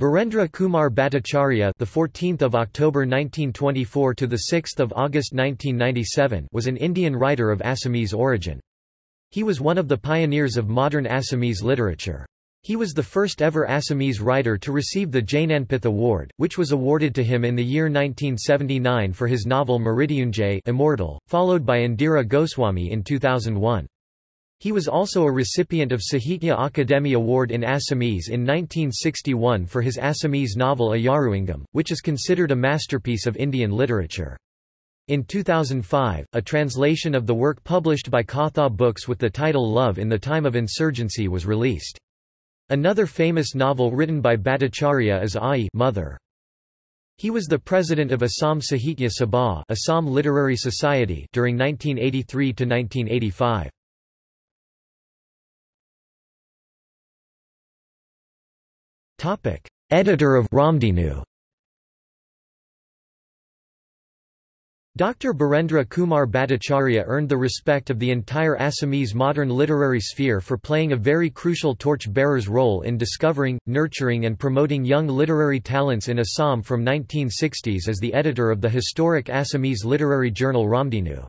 Birendra Kumar Bhattacharya, the 14th of October 1924 to the 6th of August 1997, was an Indian writer of Assamese origin. He was one of the pioneers of modern Assamese literature. He was the first ever Assamese writer to receive the Jnanpith Award, which was awarded to him in the year 1979 for his novel Mrityunjay Immortal, followed by Indira Goswami in 2001. He was also a recipient of Sahitya Akademi Award in Assamese in 1961 for his Assamese novel Iyaruingam, which is considered a masterpiece of Indian literature. In 2005, a translation of the work published by Katha Books with the title Love in the Time of Insurgency was released. Another famous novel written by Bhattacharya is Ai Mother. He was the president of Assam Sahitya Sabha Assam Literary Society during 1983 to 1985. Editor of Ramdhenu Dr. Birendra Kumar Bhattacharya earned the respect of the entire Assamese modern literary sphere for playing a very crucial torch-bearer's role in discovering, nurturing and promoting young literary talents in Assam from 1960s as the editor of the historic Assamese literary journal Ramdhenu.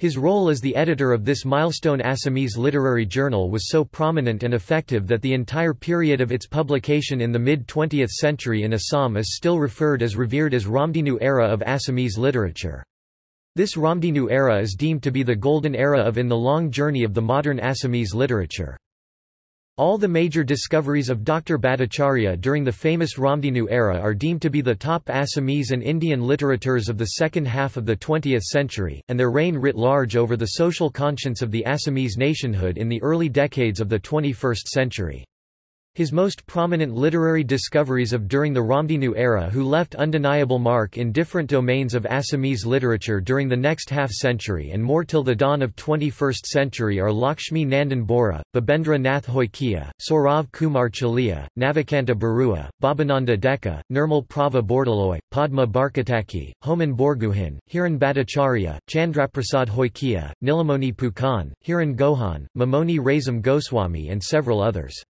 His role as the editor of this milestone Assamese literary journal was so prominent and effective that the entire period of its publication in the mid-20th century in Assam is still referred as revered as Ramdhenu era of Assamese literature. This Ramdhenu era is deemed to be the golden era of in the long journey of the modern Assamese literature. All the major discoveries of Dr. Bhattacharya during the famous Ramdhenu era are deemed to be the top Assamese and Indian literateurs of the second half of the 20th century, and their reign writ large over the social conscience of the Assamese nationhood in the early decades of the 21st century. His most prominent literary discoveries of during the Ramdhenu era who left undeniable mark in different domains of Assamese literature during the next half-century and more till the dawn of 21st century are Lakshmi Nandan Bora, Babendra Nath Hoykia, Saurabh Kumar Chaliha, Navakanta Barua, Bhabananda Deka, Nirmal Prabha Bordoloi, Padma Barkataki, Homen Borgohain, Hiren Bhattacharya, Chandraprasad Hoykia, Nilamoni Phukan, Hiren Gohain, Mamoni Raisom Goswami and several others.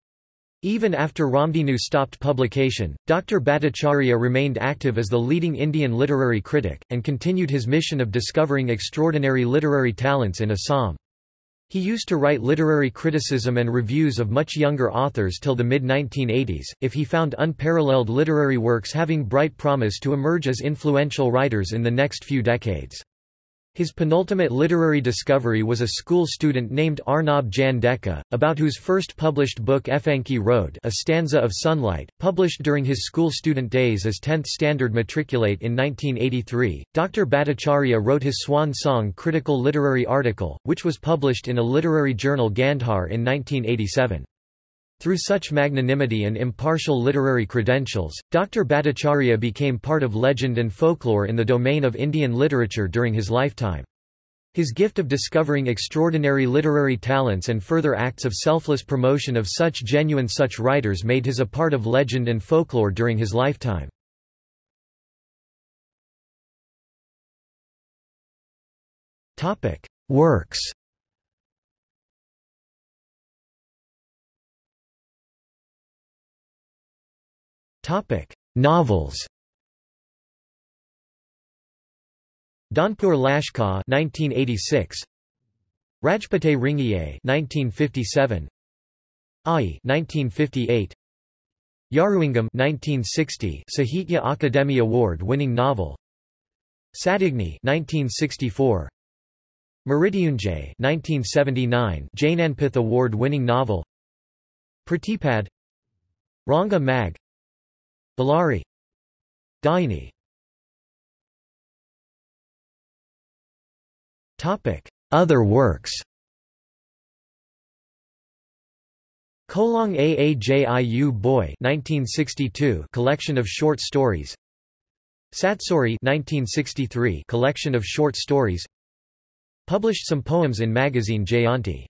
Even after Ramdhenu stopped publication, Dr. Bhattacharya remained active as the leading Indian literary critic, and continued his mission of discovering extraordinary literary talents in Assam. He used to write literary criticism and reviews of much younger authors till the mid-1980s, if he found unparalleled literary works having bright promise to emerge as influential writers in the next few decades. His penultimate literary discovery was a school student named Arnab Deka, about whose first published book Efanki Road A Stanza of Sunlight, published during his school student days as 10th Standard Matriculate in 1983. Dr. Bhattacharya wrote his swan song critical literary article, which was published in a literary journal Gandhar in 1987. Through such magnanimity and impartial literary credentials, Dr. Bhattacharya became part of legend and folklore in the domain of Indian literature during his lifetime. His gift of discovering extraordinary literary talents and further acts of selfless promotion of such genuine such writers made his a part of legend and folklore during his lifetime. Works Novels. Danpur Lashkar 1986. Rajpate Ringiye 1957. Ai 1958. Iyaruingam 1960 Sahitya Akademi Award-winning novel. Satigni 1964. Mrityunjay 1979 Jnanpith Award-winning novel. Pratipad Ranga Mag Bellari. Daini. Other works. Kolong Aajiu Boy 1962 collection of short stories. Satsori 1963 collection of short stories. Published some poems in magazine Jayanti